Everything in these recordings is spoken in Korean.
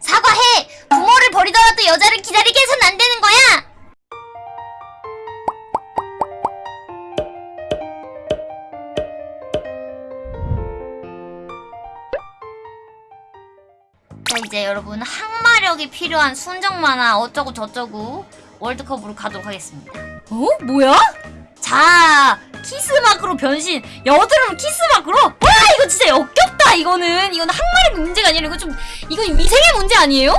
사과해! 부모를 버리더라도 여자를 기다리게 해선 안 되는 거야! 자 이제 여러분 항마력이 필요한 순정 만화 어쩌고 저쩌고 월드컵으로 가도록 하겠습니다. 어? 뭐야? 자 키스마크로 변신 여드름 키스마크로 와 이거 진짜 역겹다 이거는 이거는 항마력 문제가 아니라 이거 좀 이건 위생의 문제 아니에요?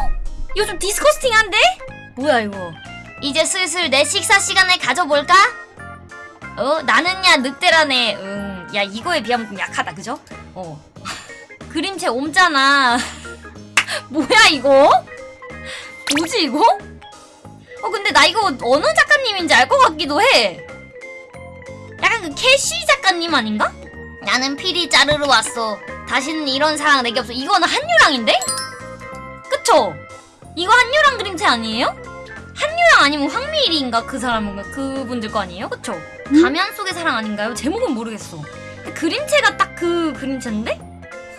이거 좀 디스커스팅한데? 뭐야 이거? 이제 슬슬 내 식사 시간을 가져볼까? 어 나는야 늑대라네 응야 이거에 비하면 좀 약하다 그죠? 어 그림체 옴잖아 뭐야 이거? 뭐지 이거? 어 근데 나 이거 어느 작가님인지 알 것 같기도 해 약간 그 캐시 작가님 아닌가? 나는 피리 자르러 왔어 다시는 이런 사랑 내게 없어 이거는 한유랑인데? 그쵸? 이거 한유랑 그림체 아니에요? 한유랑 아니면 황미일인가 그 사람은 그분들 거 아니에요? 그쵸? 가면 속의 사랑 아닌가요? 제목은 모르겠어. 근데 그림체가 딱 그 그림체인데?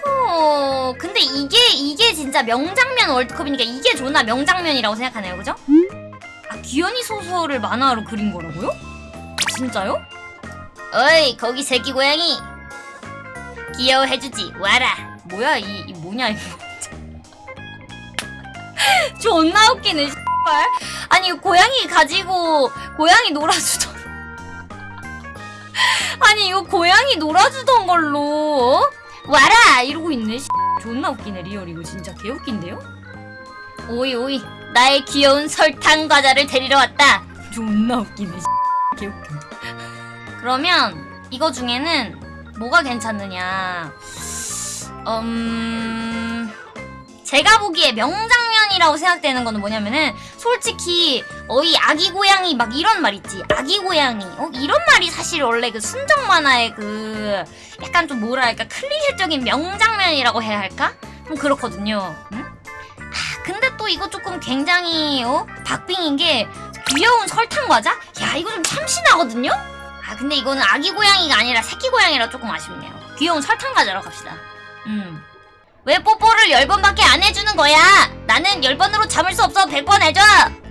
어 근데 이게 이게 진짜 명장면 월드컵이니까 이게 존나 명장면이라고 생각하네요, 그죠? 아 귀연이 소설을 만화로 그린 거라고요? 진짜요? 어이 거기 새끼 고양이 귀여워해주지. 와라. 뭐야 이, 이 뭐냐 이거. 존나 웃기네 씨발. 아니 고양이 가지고 고양이 놀아주던 아니 이거 고양이 놀아주던 걸로 어? 와라! 이러고 있네 씨. 존나 웃기네 리얼. 이거 진짜 개웃긴데요? 오이 오이. 나의 귀여운 설탕 과자를 데리러 왔다. 존나 웃기네 씨. 개웃겨. 그러면 이거 중에는 뭐가 괜찮느냐. 음... 제가 보기에 명장면이라고 생각되는 거는 뭐냐면은 솔직히 어이 아기 고양이 막 이런 말 있지. 아기 고양이. 어 이런 말이 사실 원래 그 순정 만화의 그 약간 좀 뭐랄까? 클리셰적인 명장면이라고 해야 할까? 좀 그렇거든요. 응? 아 근데 또 이거 조금 굉장히 어 박빙인 게 귀여운 설탕 과자? 야 이거 좀 참신하거든요 아 근데 이거는 아기 고양이가 아니라 새끼 고양이라 조금 아쉽네요 귀여운 설탕 과자로 갑시다 음 왜 뽀뽀를 열번밖에 안 해주는 거야? 나는 열번으로 참을 수 없어 100번 해줘!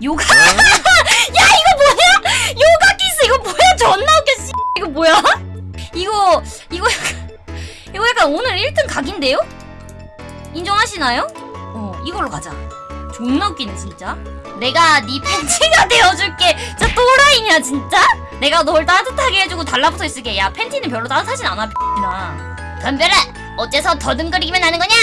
요가? 야 이거 뭐야? 요가 키스 이거 뭐야? 존나 웃겨 씨. 이거 뭐야? 이거 이거 약간 이거 약간 오늘 1등 각인데요? 인정하시나요? 어 이걸로 가자 존나 웃기네 진짜 내가 네 팬티가 되어줄게 진짜 또라이냐 진짜? 내가 널 따뜻하게 해주고 달라붙어 있을게 야 팬티는 별로 따뜻하진 않아 나 덤벼라 어째서 더듬거리기만 하는 거냐?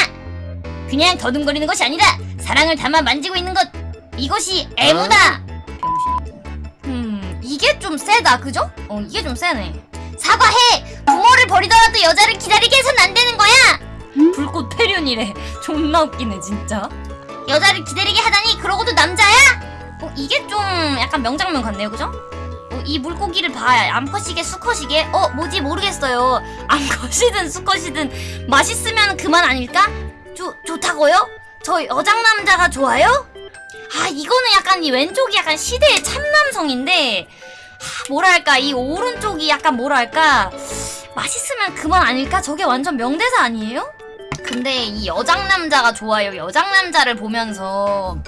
그냥 더듬거리는 것이 아니다. 사랑을 담아 만지고 있는 것. 이것이 애무다. 병신이고. 음, 이게 좀 세다, 그죠? 어, 이게 좀 세네. 사과해. 부모를 버리더라도 여자를 기다리게 해선 안 되는 거야. 불꽃 패륜이래. 존나 웃기네, 진짜. 여자를 기다리게 하다니 그러고도 남자야? 어, 이게 좀 약간 명장면 같네요, 그죠? 어, 이 물고기를 봐. 암컷이게 수컷이게? 어, 뭐지 모르겠어요. 암컷이든 수컷이든 맛있으면 그만 아닐까? 좋, 좋다고요? 저 여장 남자가 좋아요? 아 이거는 약간 이 왼쪽이 약간 시대의 참남성인데 하, 뭐랄까 이 오른쪽이 약간 뭐랄까 맛있으면 그만 아닐까? 저게 완전 명대사 아니에요? 근데 이 여장 남자가 좋아요 여장 남자를 보면서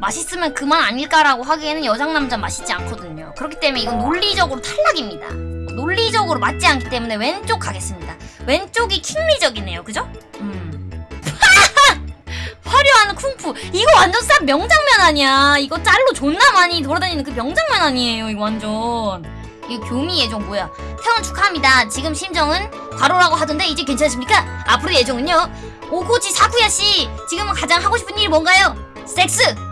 맛있으면 그만 아닐까라고 하기에는 여장 남자 맛있지 않거든요 그렇기 때문에 이건 논리적으로 탈락입니다 논리적으로 맞지 않기 때문에 왼쪽 가겠습니다 왼쪽이 킹리적이네요 그죠? 음. 화려한 쿵푸 이거 완전 싹 명장면 아니야 이거 짤로 존나 많이 돌아다니는 그 명장면 아니에요 이거 완전 이거 교미 예정 뭐야 태원 축하합니다 지금 심정은 과로라고 하던데 이제 괜찮으십니까? 앞으로 예정은요 오고지 사쿠야 씨 지금은 가장 하고 싶은 일이 뭔가요? 섹스!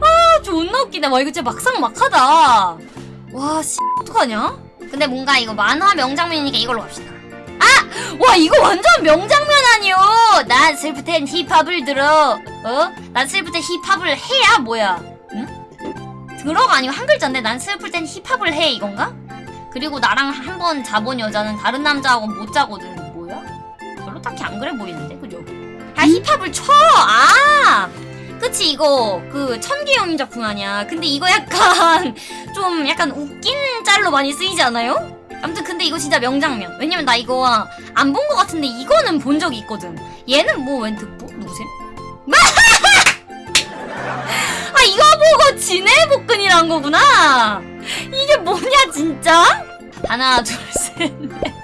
아 존나 웃기네 와 이거 진짜 막상 막하다 와씨 어떡하냐? 근데 뭔가 이거 만화 명장면이니까 이걸로 갑시다 아! 와 이거 완전 명장면 아니요 난 슬플 땐 힙합을 들어 어? 난 슬플 땐 힙합을 해야 뭐야 응? 들어가 아니고 한 글자인데 난 슬플 땐 힙합을 해 이건가? 그리고 나랑 한 번 자본 여자는 다른 남자하고는 못 자거든 별로 딱히 안 그래 보이는데 그죠? 아 힙합을 쳐! 아! 그치 이거 그 천기영인 작품 아니야 근데 이거 약간 좀 약간 웃긴 짤로 많이 쓰이지 않아요? 아무튼 근데 이거 진짜 명장면. 왜냐면 나 이거 안 본 것 같은데 이거는 본 적이 있거든. 얘는 뭐 웬 듣보? 누구세요? 아 이거 보고 진해 복근이란 거구나. 이게 뭐냐 진짜? 하나 둘 셋. 넷.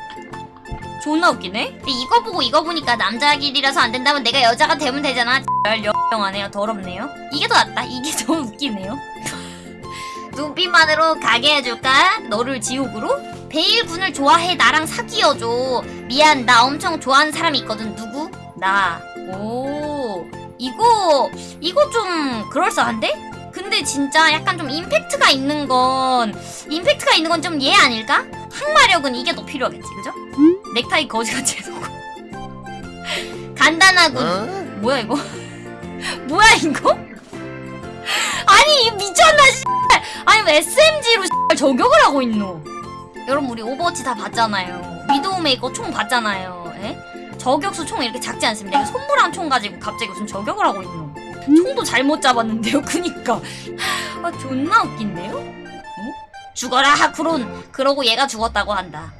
존나 웃기네. 근데 이거 보고 이거 보니까 남자 길이라서 안 된다면 내가 여자가 되면 되잖아. 열영하네요. 더럽네요. 이게 더 낫다. 이게 더 웃기네요. 눈빛만으로 가게 해줄까? 너를 지옥으로? 베일 군을 좋아해 나랑 사귀어줘. 미안 나 엄청 좋아하는 사람이 있거든. 누구? 나. 오 이거 이거 좀 그럴싸한데? 근데 진짜 약간 좀 임팩트가 있는 건 임팩트가 있는 건 좀 얘 아닐까? 항마력은 이게 더 필요하겠지, 그죠? 넥타이 거지같이 해놓고 간단하군. 뭐야 이거? 뭐야 이거? 아니 이 미쳤나 씨. 아니 왜 SMG로 저격을 하고 있노? 여러분 우리 오버워치 다 봤잖아요. 위도우 메이커 총 봤잖아요. 에? 저격수 총 이렇게 작지 않습니다. 손무랑 총 가지고 갑자기 무슨 저격을 하고 있노? 총도 잘못 잡았는데요. 그니까 아 존나 웃긴데요? 어? 죽어라 하쿠론. 그러고 얘가 죽었다고 한다.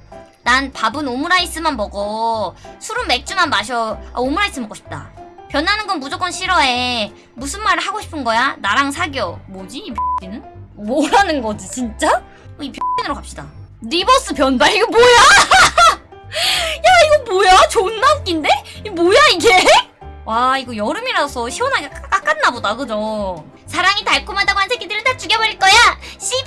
난 밥은 오므라이스만 먹어. 술은 맥주만 마셔. 아, 오므라이스 먹고 싶다. 변하는 건 무조건 싫어해. 무슨 말을 하고 싶은 거야? 나랑 사겨. 뭐지? 이 X는? 뭐라는 거지, 진짜? 어, 이 X으로 갑시다. reverse 변발? 이거 뭐야? 야, 이거 뭐야? 존나 웃긴데? 이거 뭐야, 이게? 와, 이거 여름이라서 시원하게 깎- 깎았나 보다, 그죠? 사랑이 달콤하다고 한 새끼들은 다 죽여버릴 거야! 씨발!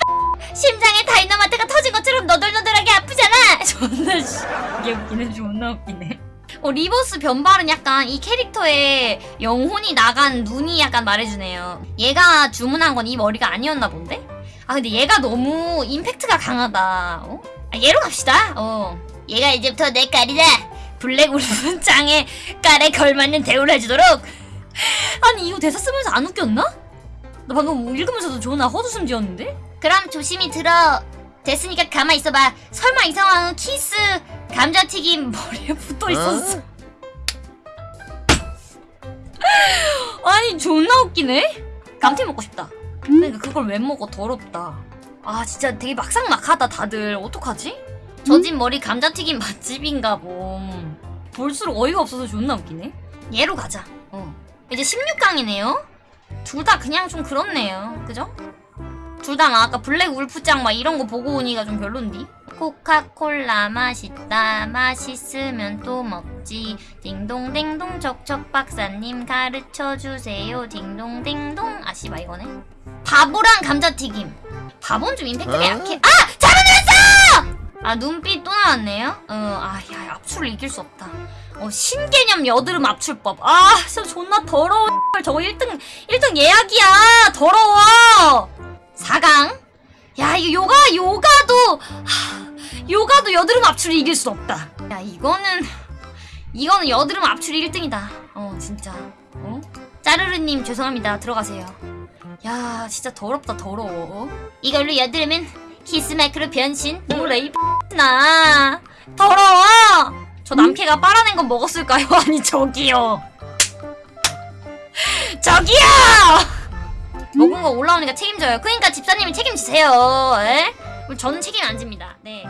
심장에 다이너마이트가 터진 것처럼 너덜너덜하게 아프잖아! 존나, 씨. 이게 웃기네, 존나 웃기네. 어, reverse 변발은 약간 이 캐릭터의 영혼이 나간 눈이 약간 말해주네요. 얘가 주문한 건 이 머리가 아니었나 본데? 아 근데 얘가 너무 임팩트가 강하다. 어? 아, 얘로 갑시다. 어. 얘가 이제부터 내 깔이다. 블랙 울프 짱에 깔에 걸맞는 대우를 해주도록. 아니 이거 대사 쓰면서 안 웃겼나? 나 방금 읽으면서도 존나 헛웃음 지었는데? 그럼 조심히 들어. 됐으니까 가만 있어봐. 설마 이 상황은 키스 감자튀김 머리에 붙어 있었어. 아니 존나 웃기네. 감튀 먹고 싶다. 그러니까 그걸 왜 먹어 더럽다. 아 진짜 되게 막상막하다 다들 어떡하지? 젖은 머리 감자튀김 맛집인가 봄. 볼수록 어이가 없어서 존나 웃기네. 얘로 가자. 어. 이제 16강이네요. 둘 다 그냥 좀 그렇네요. 그죠? 둘 다 막 아까 블랙 울프짱 막 이런 거 보고 오니까 좀 별론디. 코카콜라 맛있다 맛있으면 또 먹지 딩동댕동 척척 박사님 가르쳐 주세요 딩동댕동 아씨바 이거네 바보랑 감자튀김 바보는 좀 임팩트가 어? 약해 아 아 눈빛 또 나왔네요? 어아야 압출을 이길 수 없다. 어 신개념 여드름 압출법. 아 진짜 존나 더러워 저거 1등 1등 예약이야. 더러워. 4강. 야 이거 요가 요가도 하, 요가도 여드름 압출을 이길 수 없다. 야 이거는 이거는 여드름 압출이 1등이다. 어 진짜. 어? 짜르르님 죄송합니다. 들어가세요. 야 진짜 더럽다 더러워. 이걸로 여드름은 키스마크로 변신 뭐래 이나 더러워 저 남캐가 빨아낸 건 먹었을까요? 아니 저기요 저기요 먹은 거 올라오니까 책임져요. 그러니까 집사님이 책임지세요. 에? 저는 책임 안 집니다. 네.